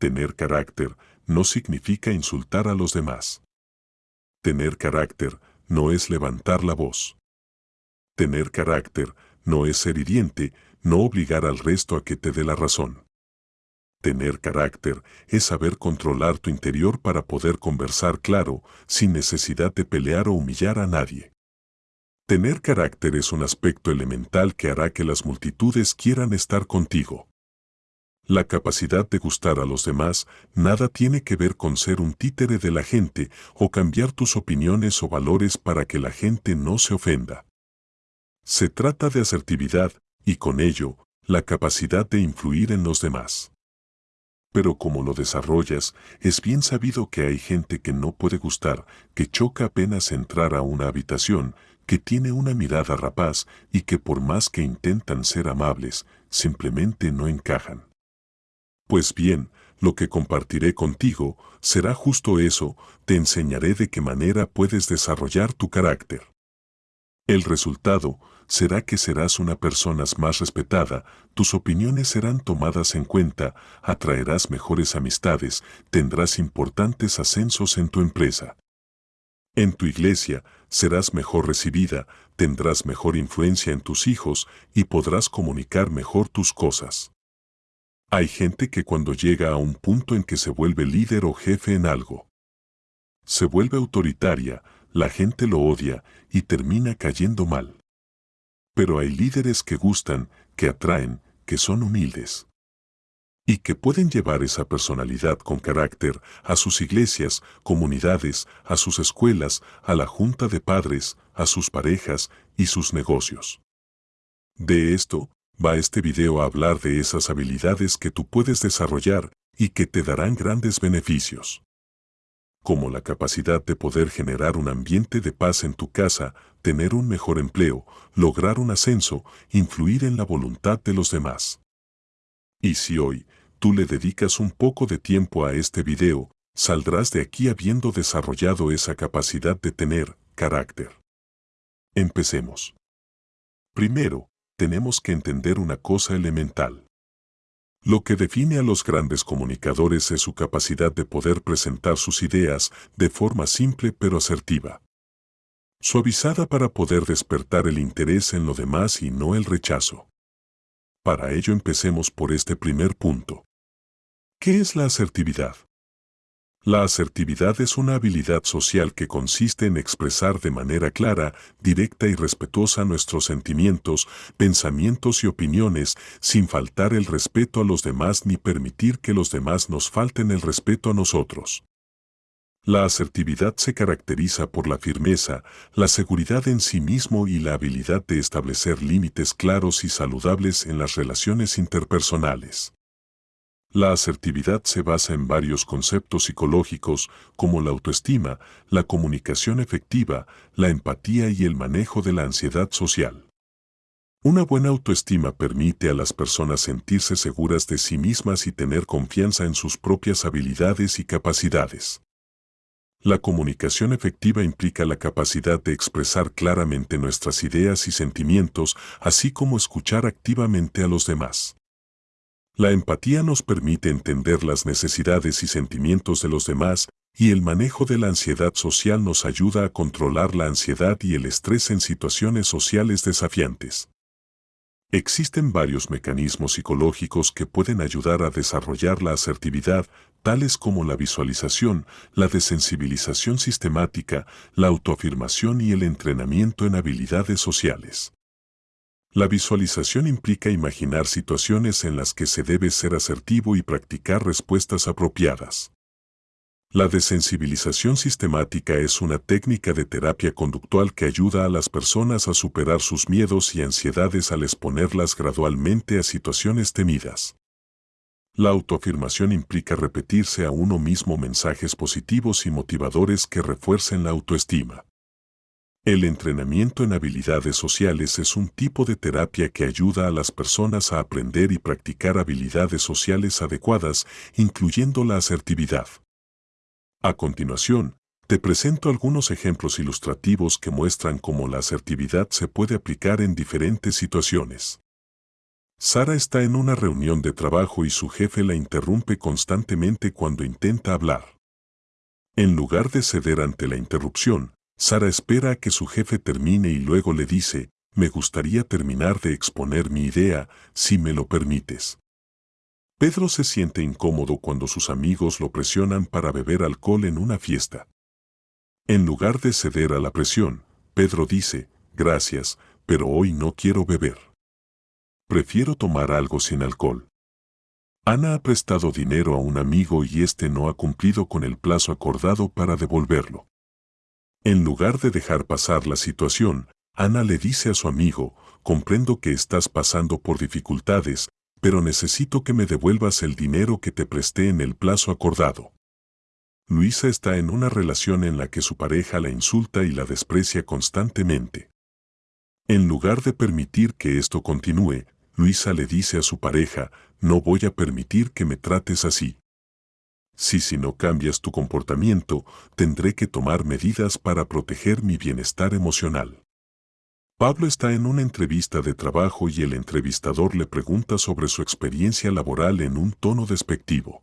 Tener carácter no significa insultar a los demás. Tener carácter no es levantar la voz. Tener carácter no es ser hiriente, no obligar al resto a que te dé la razón. Tener carácter es saber controlar tu interior para poder conversar claro, sin necesidad de pelear o humillar a nadie. Tener carácter es un aspecto elemental que hará que las multitudes quieran estar contigo. La capacidad de gustar a los demás nada tiene que ver con ser un títere de la gente o cambiar tus opiniones o valores para que la gente no se ofenda. Se trata de asertividad y con ello, la capacidad de influir en los demás. Pero como lo desarrollas, es bien sabido que hay gente que no puede gustar, que choca apenas entrar a una habitación, que tiene una mirada rapaz y que por más que intentan ser amables, simplemente no encajan. Pues bien, lo que compartiré contigo será justo eso, te enseñaré de qué manera puedes desarrollar tu carácter. El resultado será que serás una persona más respetada, tus opiniones serán tomadas en cuenta, atraerás mejores amistades, tendrás importantes ascensos en tu empresa. En tu iglesia serás mejor recibida, tendrás mejor influencia en tus hijos y podrás comunicar mejor tus cosas. Hay gente que cuando llega a un punto en que se vuelve líder o jefe en algo, se vuelve autoritaria, la gente lo odia y termina cayendo mal. Pero hay líderes que gustan, que atraen, que son humildes. Y que pueden llevar esa personalidad con carácter a sus iglesias, comunidades, a sus escuelas, a la junta de padres, a sus parejas y sus negocios. De esto, va este video a hablar de esas habilidades que tú puedes desarrollar y que te darán grandes beneficios. Como la capacidad de poder generar un ambiente de paz en tu casa, tener un mejor empleo, lograr un ascenso, influir en la voluntad de los demás. Y si hoy tú le dedicas un poco de tiempo a este video, saldrás de aquí habiendo desarrollado esa capacidad de tener carácter. Empecemos. Primero, tenemos que entender una cosa elemental. Lo que define a los grandes comunicadores es su capacidad de poder presentar sus ideas de forma simple pero asertiva. Suavizada para poder despertar el interés en lo demás y no el rechazo. Para ello empecemos por este primer punto. ¿Qué es la asertividad? La asertividad es una habilidad social que consiste en expresar de manera clara, directa y respetuosa nuestros sentimientos, pensamientos y opiniones, sin faltar el respeto a los demás ni permitir que los demás nos falten el respeto a nosotros. La asertividad se caracteriza por la firmeza, la seguridad en sí mismo y la habilidad de establecer límites claros y saludables en las relaciones interpersonales. La asertividad se basa en varios conceptos psicológicos como la autoestima, la comunicación efectiva, la empatía y el manejo de la ansiedad social. Una buena autoestima permite a las personas sentirse seguras de sí mismas y tener confianza en sus propias habilidades y capacidades. La comunicación efectiva implica la capacidad de expresar claramente nuestras ideas y sentimientos, así como escuchar activamente a los demás. La empatía nos permite entender las necesidades y sentimientos de los demás y el manejo de la ansiedad social nos ayuda a controlar la ansiedad y el estrés en situaciones sociales desafiantes. Existen varios mecanismos psicológicos que pueden ayudar a desarrollar la asertividad, tales como la visualización, la desensibilización sistemática, la autoafirmación y el entrenamiento en habilidades sociales. La visualización implica imaginar situaciones en las que se debe ser asertivo y practicar respuestas apropiadas. La desensibilización sistemática es una técnica de terapia conductual que ayuda a las personas a superar sus miedos y ansiedades al exponerlas gradualmente a situaciones temidas. La autoafirmación implica repetirse a uno mismo mensajes positivos y motivadores que refuercen la autoestima. El entrenamiento en habilidades sociales es un tipo de terapia que ayuda a las personas a aprender y practicar habilidades sociales adecuadas, incluyendo la asertividad. A continuación, te presento algunos ejemplos ilustrativos que muestran cómo la asertividad se puede aplicar en diferentes situaciones. Sara está en una reunión de trabajo y su jefe la interrumpe constantemente cuando intenta hablar. En lugar de ceder ante la interrupción, Sara espera a que su jefe termine y luego le dice, me gustaría terminar de exponer mi idea, si me lo permites. Pedro se siente incómodo cuando sus amigos lo presionan para beber alcohol en una fiesta. En lugar de ceder a la presión, Pedro dice, gracias, pero hoy no quiero beber. Prefiero tomar algo sin alcohol. Ana ha prestado dinero a un amigo y este no ha cumplido con el plazo acordado para devolverlo. En lugar de dejar pasar la situación, Ana le dice a su amigo, comprendo que estás pasando por dificultades, pero necesito que me devuelvas el dinero que te presté en el plazo acordado. Luisa está en una relación en la que su pareja la insulta y la desprecia constantemente. En lugar de permitir que esto continúe, Luisa le dice a su pareja, no voy a permitir que me trates así. Si si no cambias tu comportamiento, tendré que tomar medidas para proteger mi bienestar emocional. Pablo está en una entrevista de trabajo y el entrevistador le pregunta sobre su experiencia laboral en un tono despectivo.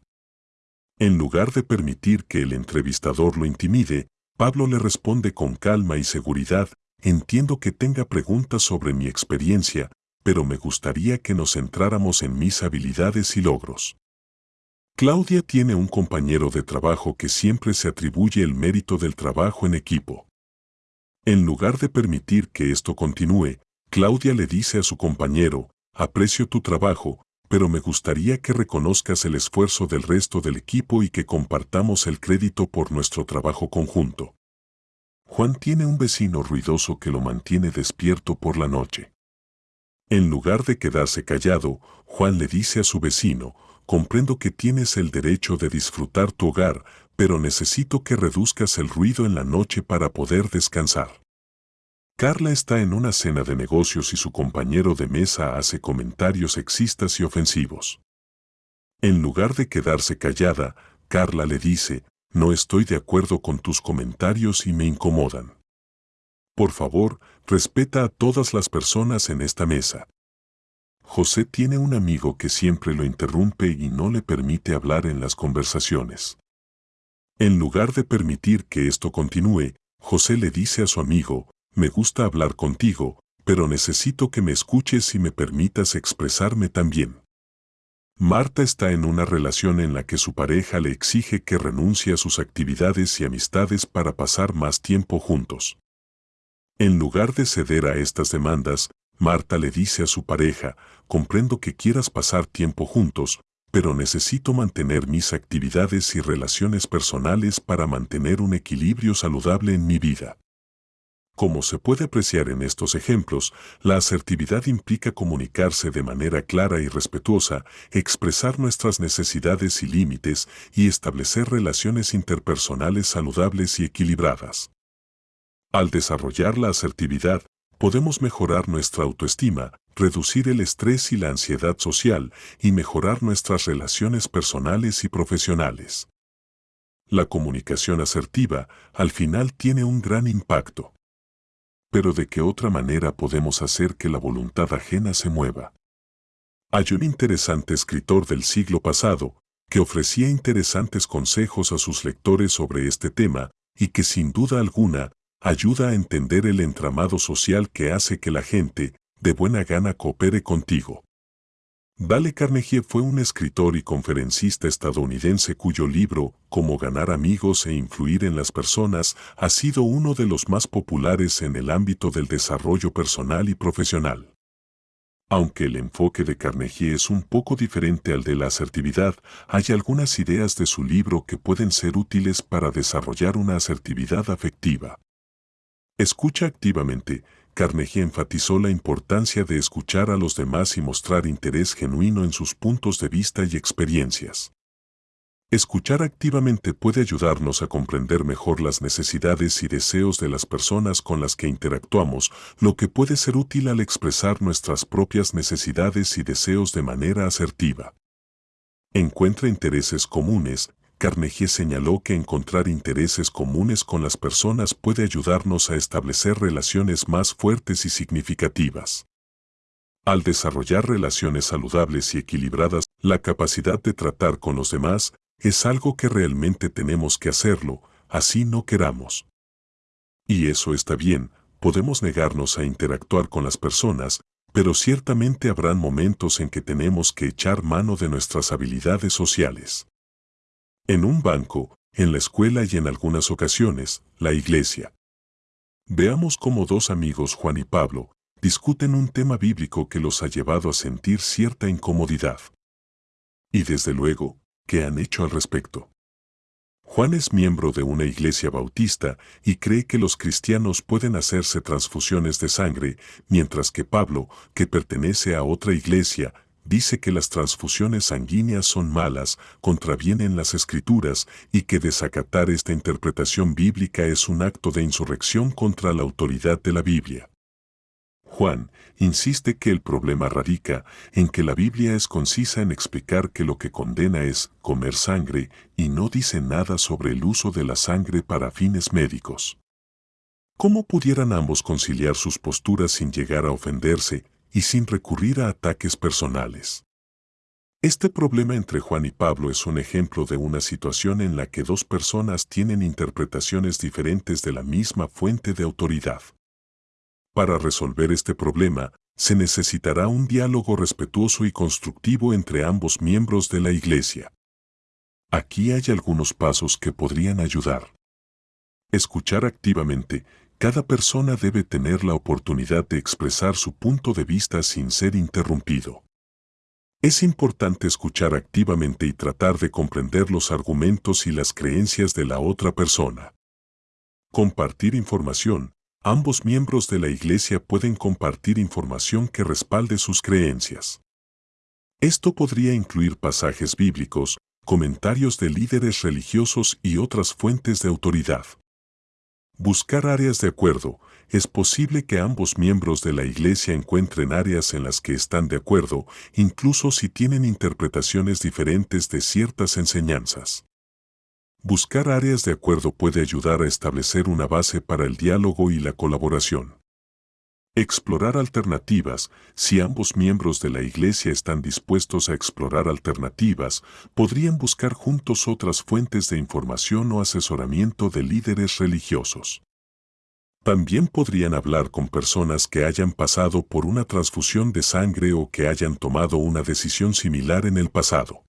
En lugar de permitir que el entrevistador lo intimide, Pablo le responde con calma y seguridad, entiendo que tenga preguntas sobre mi experiencia, pero me gustaría que nos centráramos en mis habilidades y logros. Claudia tiene un compañero de trabajo que siempre se atribuye el mérito del trabajo en equipo. En lugar de permitir que esto continúe, Claudia le dice a su compañero, aprecio tu trabajo, pero me gustaría que reconozcas el esfuerzo del resto del equipo y que compartamos el crédito por nuestro trabajo conjunto. Juan tiene un vecino ruidoso que lo mantiene despierto por la noche. En lugar de quedarse callado, Juan le dice a su vecino, comprendo que tienes el derecho de disfrutar tu hogar, pero necesito que reduzcas el ruido en la noche para poder descansar. Carla está en una cena de negocios y su compañero de mesa hace comentarios sexistas y ofensivos. En lugar de quedarse callada, Carla le dice, no estoy de acuerdo con tus comentarios y me incomodan. Por favor, respeta a todas las personas en esta mesa. José tiene un amigo que siempre lo interrumpe y no le permite hablar en las conversaciones. En lugar de permitir que esto continúe, José le dice a su amigo, me gusta hablar contigo, pero necesito que me escuches y me permitas expresarme también. Marta está en una relación en la que su pareja le exige que renuncie a sus actividades y amistades para pasar más tiempo juntos. En lugar de ceder a estas demandas, Marta le dice a su pareja, comprendo que quieras pasar tiempo juntos, pero necesito mantener mis actividades y relaciones personales para mantener un equilibrio saludable en mi vida. Como se puede apreciar en estos ejemplos, la asertividad implica comunicarse de manera clara y respetuosa, expresar nuestras necesidades y límites y establecer relaciones interpersonales saludables y equilibradas. Al desarrollar la asertividad, podemos mejorar nuestra autoestima, reducir el estrés y la ansiedad social y mejorar nuestras relaciones personales y profesionales. La comunicación asertiva al final tiene un gran impacto. Pero ¿de qué otra manera podemos hacer que la voluntad ajena se mueva? Hay un interesante escritor del siglo pasado que ofrecía interesantes consejos a sus lectores sobre este tema y que sin duda alguna ayuda a entender el entramado social que hace que la gente, de buena gana coopere contigo. Dale Carnegie fue un escritor y conferencista estadounidense cuyo libro, Cómo ganar amigos e influir en las personas, ha sido uno de los más populares en el ámbito del desarrollo personal y profesional. Aunque el enfoque de Carnegie es un poco diferente al de la asertividad, hay algunas ideas de su libro que pueden ser útiles para desarrollar una asertividad afectiva. Escucha activamente, Carnegie enfatizó la importancia de escuchar a los demás y mostrar interés genuino en sus puntos de vista y experiencias. Escuchar activamente puede ayudarnos a comprender mejor las necesidades y deseos de las personas con las que interactuamos, lo que puede ser útil al expresar nuestras propias necesidades y deseos de manera asertiva. Encuentra intereses comunes, Carnegie señaló que encontrar intereses comunes con las personas puede ayudarnos a establecer relaciones más fuertes y significativas. Al desarrollar relaciones saludables y equilibradas, la capacidad de tratar con los demás es algo que realmente tenemos que hacerlo, así no queramos. Y eso está bien, podemos negarnos a interactuar con las personas, pero ciertamente habrán momentos en que tenemos que echar mano de nuestras habilidades sociales. En un banco, en la escuela y en algunas ocasiones, la iglesia. Veamos cómo dos amigos, Juan y Pablo, discuten un tema bíblico que los ha llevado a sentir cierta incomodidad. Y desde luego, ¿qué han hecho al respecto? Juan es miembro de una iglesia bautista y cree que los cristianos pueden hacerse transfusiones de sangre, mientras que Pablo, que pertenece a otra iglesia, dice que las transfusiones sanguíneas son malas, contravienen las escrituras y que desacatar esta interpretación bíblica es un acto de insurrección contra la autoridad de la Biblia. Juan insiste que el problema radica en que la Biblia es concisa en explicar que lo que condena es comer sangre y no dice nada sobre el uso de la sangre para fines médicos. ¿Cómo pudieran ambos conciliar sus posturas sin llegar a ofenderse y sin recurrir a ataques personales? Este problema entre Juan y Pablo es un ejemplo de una situación en la que dos personas tienen interpretaciones diferentes de la misma fuente de autoridad. Para resolver este problema, se necesitará un diálogo respetuoso y constructivo entre ambos miembros de la Iglesia. Aquí hay algunos pasos que podrían ayudar. Escuchar activamente. Cada persona debe tener la oportunidad de expresar su punto de vista sin ser interrumpido. Es importante escuchar activamente y tratar de comprender los argumentos y las creencias de la otra persona. Compartir información. Ambos miembros de la Iglesia pueden compartir información que respalde sus creencias. Esto podría incluir pasajes bíblicos, comentarios de líderes religiosos y otras fuentes de autoridad. Buscar áreas de acuerdo. Es posible que ambos miembros de la Iglesia encuentren áreas en las que están de acuerdo, incluso si tienen interpretaciones diferentes de ciertas enseñanzas. Buscar áreas de acuerdo puede ayudar a establecer una base para el diálogo y la colaboración. Explorar alternativas. Si ambos miembros de la Iglesia están dispuestos a explorar alternativas, podrían buscar juntos otras fuentes de información o asesoramiento de líderes religiosos. También podrían hablar con personas que hayan pasado por una transfusión de sangre o que hayan tomado una decisión similar en el pasado.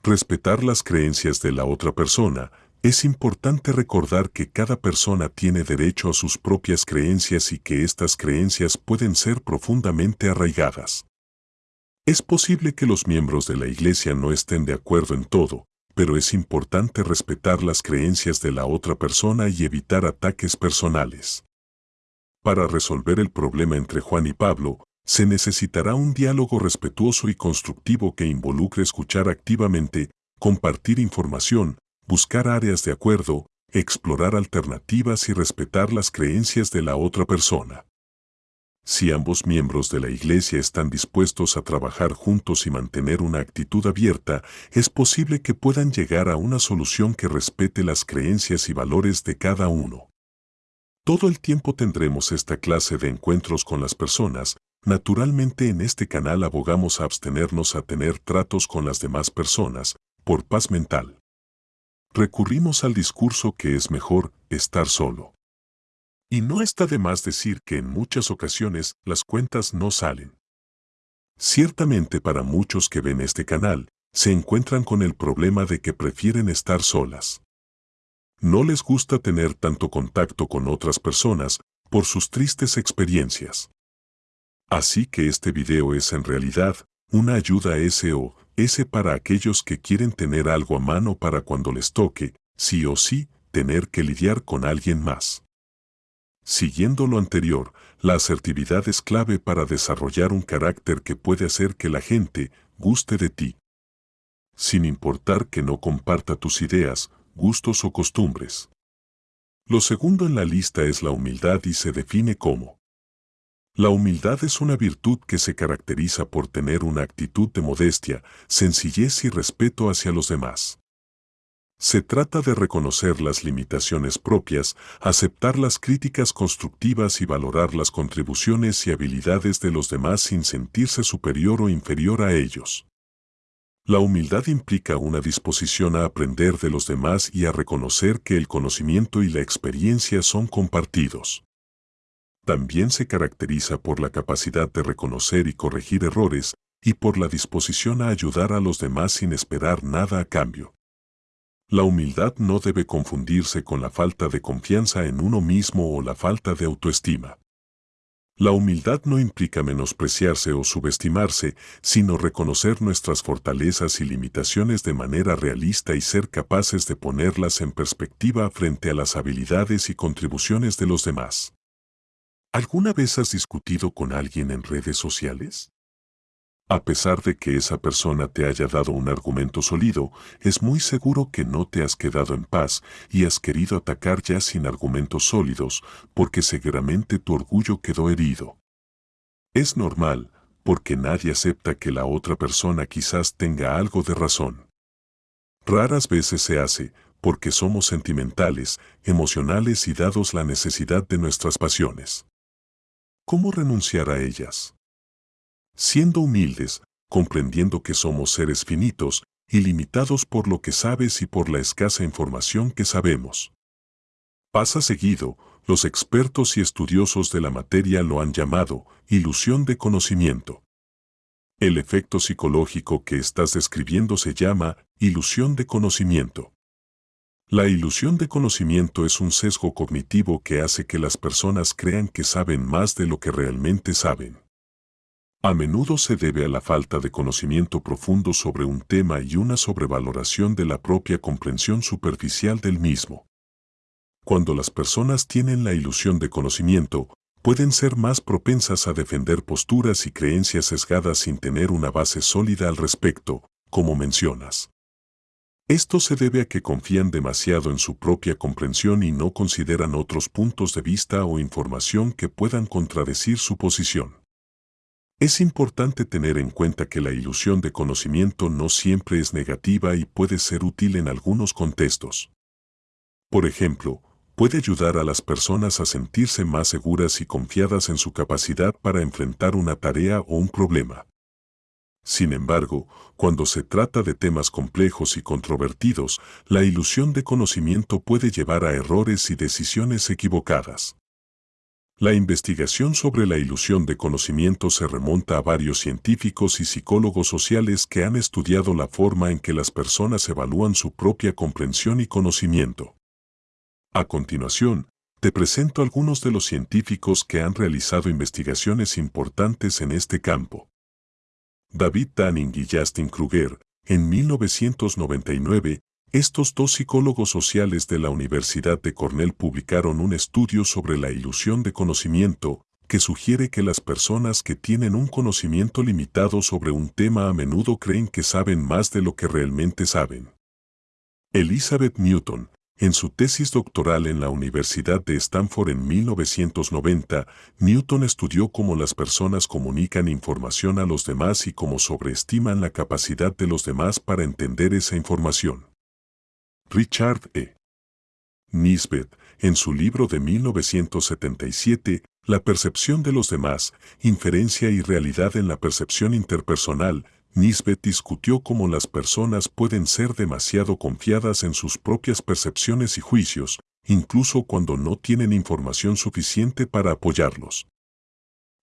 Respetar las creencias de la otra persona. Es importante recordar que cada persona tiene derecho a sus propias creencias y que estas creencias pueden ser profundamente arraigadas. Es posible que los miembros de la Iglesia no estén de acuerdo en todo, pero es importante respetar las creencias de la otra persona y evitar ataques personales. Para resolver el problema entre Juan y Pablo, se necesitará un diálogo respetuoso y constructivo que involucre escuchar activamente, compartir información, buscar áreas de acuerdo, explorar alternativas y respetar las creencias de la otra persona. Si ambos miembros de la Iglesia están dispuestos a trabajar juntos y mantener una actitud abierta, es posible que puedan llegar a una solución que respete las creencias y valores de cada uno. Todo el tiempo tendremos esta clase de encuentros con las personas, Naturalmente en este canal abogamos a abstenernos a tener tratos con las demás personas, por paz mental. Recurrimos al discurso que es mejor estar solo. Y no está de más decir que en muchas ocasiones las cuentas no salen. Ciertamente para muchos que ven este canal, se encuentran con el problema de que prefieren estar solas. No les gusta tener tanto contacto con otras personas por sus tristes experiencias. Así que este video es en realidad una ayuda SOS para aquellos que quieren tener algo a mano para cuando les toque, sí o sí, tener que lidiar con alguien más. Siguiendo lo anterior, la asertividad es clave para desarrollar un carácter que puede hacer que la gente guste de ti. Sin importar que no comparta tus ideas, gustos o costumbres. Lo segundo en la lista es la humildad y se define como la humildad es una virtud que se caracteriza por tener una actitud de modestia, sencillez y respeto hacia los demás. Se trata de reconocer las limitaciones propias, aceptar las críticas constructivas y valorar las contribuciones y habilidades de los demás sin sentirse superior o inferior a ellos. La humildad implica una disposición a aprender de los demás y a reconocer que el conocimiento y la experiencia son compartidos. También se caracteriza por la capacidad de reconocer y corregir errores y por la disposición a ayudar a los demás sin esperar nada a cambio. La humildad no debe confundirse con la falta de confianza en uno mismo o la falta de autoestima. La humildad no implica menospreciarse o subestimarse, sino reconocer nuestras fortalezas y limitaciones de manera realista y ser capaces de ponerlas en perspectiva frente a las habilidades y contribuciones de los demás. ¿Alguna vez has discutido con alguien en redes sociales? A pesar de que esa persona te haya dado un argumento sólido, es muy seguro que no te has quedado en paz y has querido atacar ya sin argumentos sólidos, porque seguramente tu orgullo quedó herido. Es normal, porque nadie acepta que la otra persona quizás tenga algo de razón. Raras veces se hace, porque somos sentimentales, emocionales y dados la necesidad de nuestras pasiones. ¿Cómo renunciar a ellas? siendo humildes, comprendiendo que somos seres finitos y limitados por lo que sabes y por la escasa información que sabemos. Pasa seguido, los expertos y estudiosos de la materia lo han llamado ilusión de conocimiento. El efecto psicológico que estás describiendo se llama ilusión de conocimiento. La ilusión de conocimiento es un sesgo cognitivo que hace que las personas crean que saben más de lo que realmente saben. A menudo se debe a la falta de conocimiento profundo sobre un tema y una sobrevaloración de la propia comprensión superficial del mismo. Cuando las personas tienen la ilusión de conocimiento, pueden ser más propensas a defender posturas y creencias sesgadas sin tener una base sólida al respecto, como mencionas. Esto se debe a que confían demasiado en su propia comprensión y no consideran otros puntos de vista o información que puedan contradecir su posición. Es importante tener en cuenta que la ilusión de conocimiento no siempre es negativa y puede ser útil en algunos contextos. Por ejemplo, puede ayudar a las personas a sentirse más seguras y confiadas en su capacidad para enfrentar una tarea o un problema. Sin embargo, cuando se trata de temas complejos y controvertidos, la ilusión de conocimiento puede llevar a errores y decisiones equivocadas. La investigación sobre la ilusión de conocimiento se remonta a varios científicos y psicólogos sociales que han estudiado la forma en que las personas evalúan su propia comprensión y conocimiento. A continuación, te presento algunos de los científicos que han realizado investigaciones importantes en este campo. David Tanning y Justin Kruger, en 1999, estos dos psicólogos sociales de la Universidad de Cornell publicaron un estudio sobre la ilusión de conocimiento que sugiere que las personas que tienen un conocimiento limitado sobre un tema a menudo creen que saben más de lo que realmente saben. Elizabeth Newton, en su tesis doctoral en la Universidad de Stanford en 1990, Newton estudió cómo las personas comunican información a los demás y cómo sobreestiman la capacidad de los demás para entender esa información. Richard E. Nisbet, en su libro de 1977, La percepción de los demás, inferencia y realidad en la percepción interpersonal, Nisbet discutió cómo las personas pueden ser demasiado confiadas en sus propias percepciones y juicios, incluso cuando no tienen información suficiente para apoyarlos.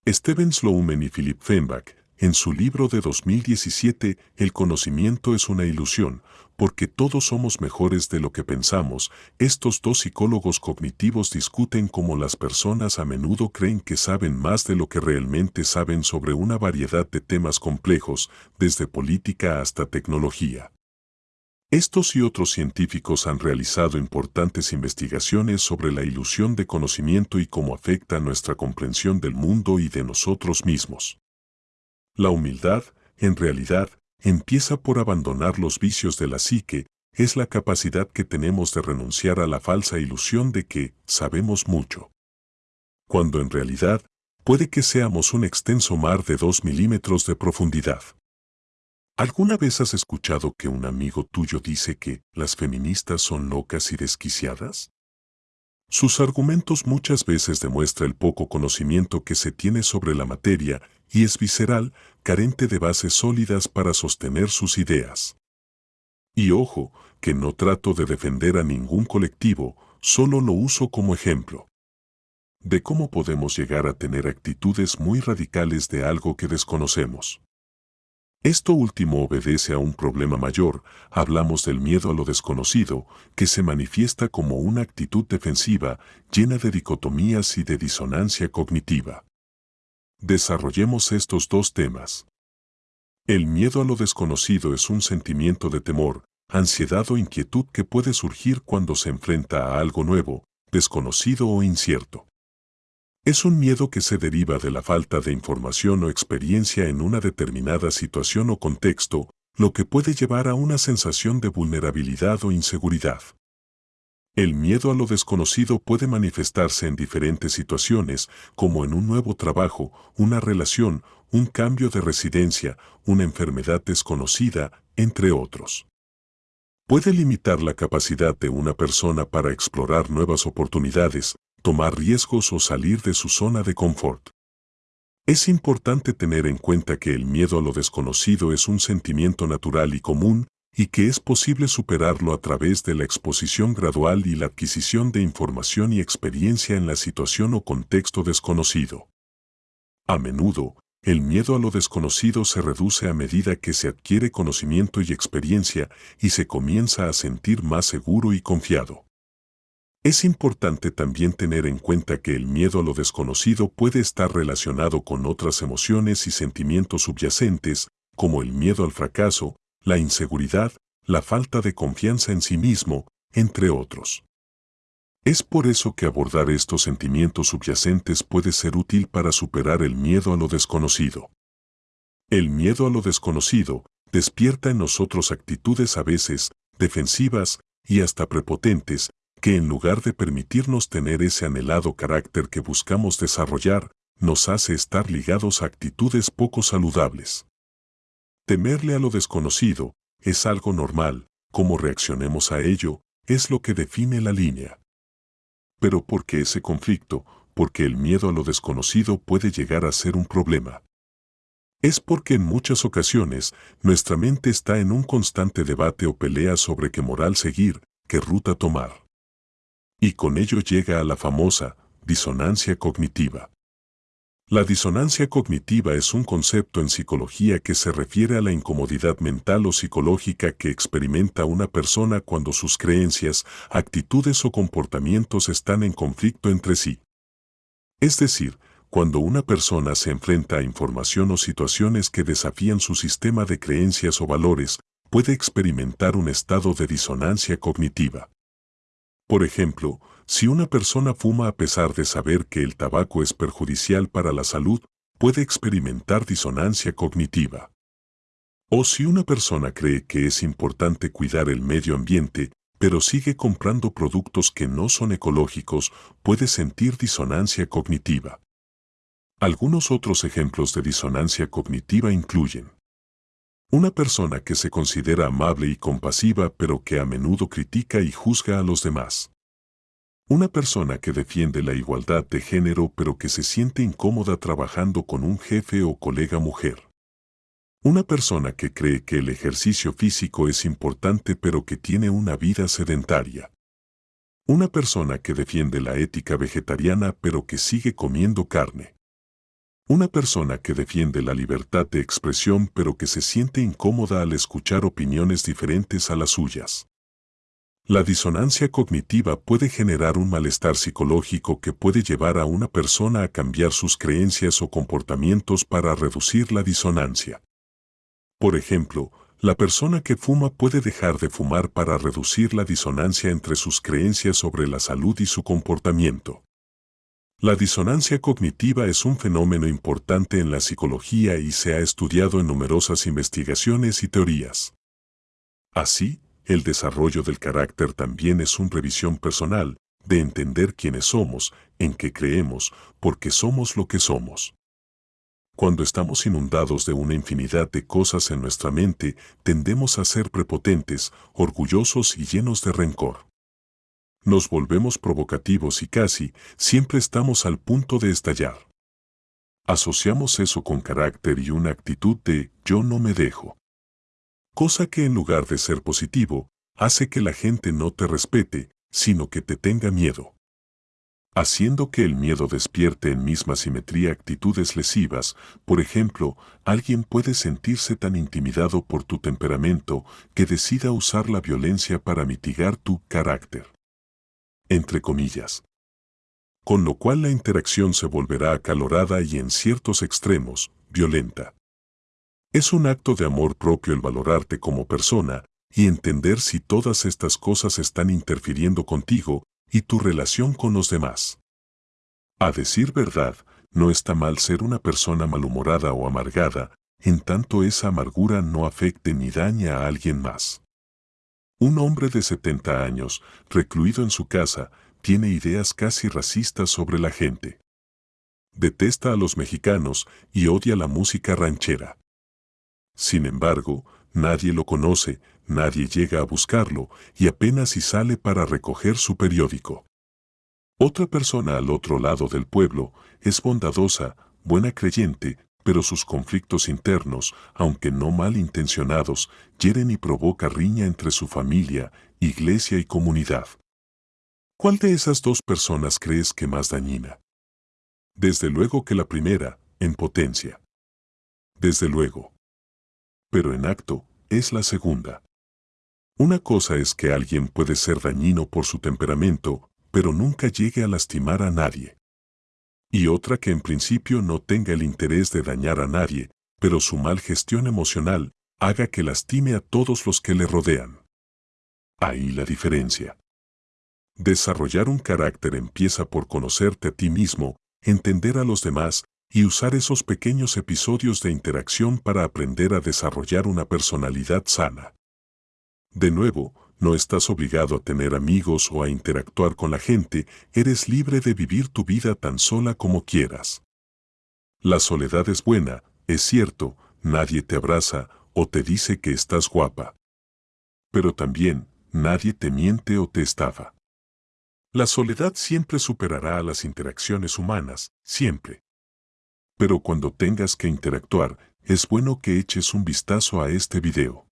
Steven Sloman y Philip Feinbach, en su libro de 2017, El conocimiento es una ilusión, porque todos somos mejores de lo que pensamos, estos dos psicólogos cognitivos discuten cómo las personas a menudo creen que saben más de lo que realmente saben sobre una variedad de temas complejos, desde política hasta tecnología. Estos y otros científicos han realizado importantes investigaciones sobre la ilusión de conocimiento y cómo afecta nuestra comprensión del mundo y de nosotros mismos. La humildad, en realidad, empieza por abandonar los vicios de la psique, es la capacidad que tenemos de renunciar a la falsa ilusión de que sabemos mucho. Cuando en realidad, puede que seamos un extenso mar de dos milímetros de profundidad. ¿Alguna vez has escuchado que un amigo tuyo dice que las feministas son locas y desquiciadas? Sus argumentos muchas veces demuestran el poco conocimiento que se tiene sobre la materia y es visceral, carente de bases sólidas para sostener sus ideas. Y ojo, que no trato de defender a ningún colectivo, solo lo uso como ejemplo de cómo podemos llegar a tener actitudes muy radicales de algo que desconocemos. Esto último obedece a un problema mayor, hablamos del miedo a lo desconocido, que se manifiesta como una actitud defensiva llena de dicotomías y de disonancia cognitiva. Desarrollemos estos dos temas. El miedo a lo desconocido es un sentimiento de temor, ansiedad o inquietud que puede surgir cuando se enfrenta a algo nuevo, desconocido o incierto. Es un miedo que se deriva de la falta de información o experiencia en una determinada situación o contexto, lo que puede llevar a una sensación de vulnerabilidad o inseguridad. El miedo a lo desconocido puede manifestarse en diferentes situaciones, como en un nuevo trabajo, una relación, un cambio de residencia, una enfermedad desconocida, entre otros. Puede limitar la capacidad de una persona para explorar nuevas oportunidades, tomar riesgos o salir de su zona de confort. Es importante tener en cuenta que el miedo a lo desconocido es un sentimiento natural y común y que es posible superarlo a través de la exposición gradual y la adquisición de información y experiencia en la situación o contexto desconocido. A menudo, el miedo a lo desconocido se reduce a medida que se adquiere conocimiento y experiencia y se comienza a sentir más seguro y confiado. Es importante también tener en cuenta que el miedo a lo desconocido puede estar relacionado con otras emociones y sentimientos subyacentes, como el miedo al fracaso, la inseguridad, la falta de confianza en sí mismo, entre otros. Es por eso que abordar estos sentimientos subyacentes puede ser útil para superar el miedo a lo desconocido. El miedo a lo desconocido despierta en nosotros actitudes a veces defensivas y hasta prepotentes que en lugar de permitirnos tener ese anhelado carácter que buscamos desarrollar, nos hace estar ligados a actitudes poco saludables. Temerle a lo desconocido es algo normal, como reaccionemos a ello es lo que define la línea. Pero ¿por qué ese conflicto? Porque el miedo a lo desconocido puede llegar a ser un problema. Es porque en muchas ocasiones nuestra mente está en un constante debate o pelea sobre qué moral seguir, qué ruta tomar. Y con ello llega a la famosa disonancia cognitiva. La disonancia cognitiva es un concepto en psicología que se refiere a la incomodidad mental o psicológica que experimenta una persona cuando sus creencias, actitudes o comportamientos están en conflicto entre sí. Es decir, cuando una persona se enfrenta a información o situaciones que desafían su sistema de creencias o valores, puede experimentar un estado de disonancia cognitiva. Por ejemplo, si una persona fuma a pesar de saber que el tabaco es perjudicial para la salud, puede experimentar disonancia cognitiva. O si una persona cree que es importante cuidar el medio ambiente, pero sigue comprando productos que no son ecológicos, puede sentir disonancia cognitiva. Algunos otros ejemplos de disonancia cognitiva incluyen una persona que se considera amable y compasiva pero que a menudo critica y juzga a los demás. Una persona que defiende la igualdad de género pero que se siente incómoda trabajando con un jefe o colega mujer. Una persona que cree que el ejercicio físico es importante pero que tiene una vida sedentaria. Una persona que defiende la ética vegetariana pero que sigue comiendo carne. Una persona que defiende la libertad de expresión pero que se siente incómoda al escuchar opiniones diferentes a las suyas. La disonancia cognitiva puede generar un malestar psicológico que puede llevar a una persona a cambiar sus creencias o comportamientos para reducir la disonancia. Por ejemplo, la persona que fuma puede dejar de fumar para reducir la disonancia entre sus creencias sobre la salud y su comportamiento. La disonancia cognitiva es un fenómeno importante en la psicología y se ha estudiado en numerosas investigaciones y teorías. Así, el desarrollo del carácter también es una revisión personal, de entender quiénes somos, en qué creemos, por qué somos lo que somos. Cuando estamos inundados de una infinidad de cosas en nuestra mente, tendemos a ser prepotentes, orgullosos y llenos de rencor. Nos volvemos provocativos y casi siempre estamos al punto de estallar. Asociamos eso con carácter y una actitud de yo no me dejo. Cosa que en lugar de ser positivo, hace que la gente no te respete, sino que te tenga miedo haciendo que el miedo despierte en misma simetría actitudes lesivas, por ejemplo, alguien puede sentirse tan intimidado por tu temperamento que decida usar la violencia para mitigar tu carácter. Entre comillas. Con lo cual la interacción se volverá acalorada y en ciertos extremos, violenta. Es un acto de amor propio el valorarte como persona y entender si todas estas cosas están interfiriendo contigo y tu relación con los demás. A decir verdad, no está mal ser una persona malhumorada o amargada, en tanto esa amargura no afecte ni daña a alguien más. Un hombre de 70 años, recluido en su casa, tiene ideas casi racistas sobre la gente. Detesta a los mexicanos y odia la música ranchera. Sin embargo, nadie lo conoce, nadie llega a buscarlo y apenas si sale para recoger su periódico. Otra persona al otro lado del pueblo es bondadosa, buena creyente, pero sus conflictos internos, aunque no mal intencionados, hieren y provoca riña entre su familia, iglesia y comunidad. ¿Cuál de esas dos personas crees que más dañina? Desde luego que la primera, en potencia. Desde luego. Pero en acto, es la segunda. Una cosa es que alguien puede ser dañino por su temperamento, pero nunca llegue a lastimar a nadie. Y otra que en principio no tenga el interés de dañar a nadie, pero su mal gestión emocional haga que lastime a todos los que le rodean. Ahí la diferencia. Desarrollar un carácter empieza por conocerte a ti mismo, entender a los demás y usar esos pequeños episodios de interacción para aprender a desarrollar una personalidad sana. De nuevo, no estás obligado a tener amigos o a interactuar con la gente, eres libre de vivir tu vida tan sola como quieras. La soledad es buena, es cierto, nadie te abraza o te dice que estás guapa. Pero también, nadie te miente o te estafa. La soledad siempre superará a las interacciones humanas, siempre. Pero cuando tengas que interactuar, es bueno que eches un vistazo a este video.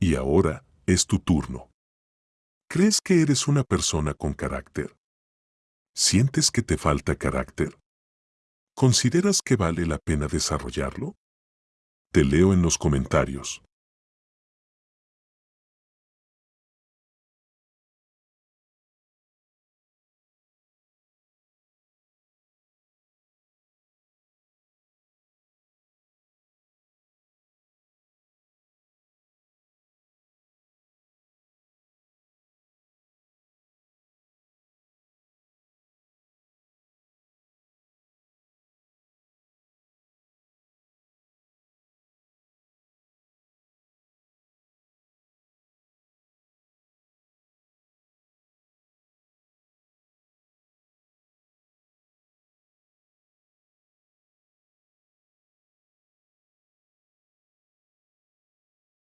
Y ahora, es tu turno. ¿Crees que eres una persona con carácter? ¿Sientes que te falta carácter? ¿Consideras que vale la pena desarrollarlo? Te leo en los comentarios.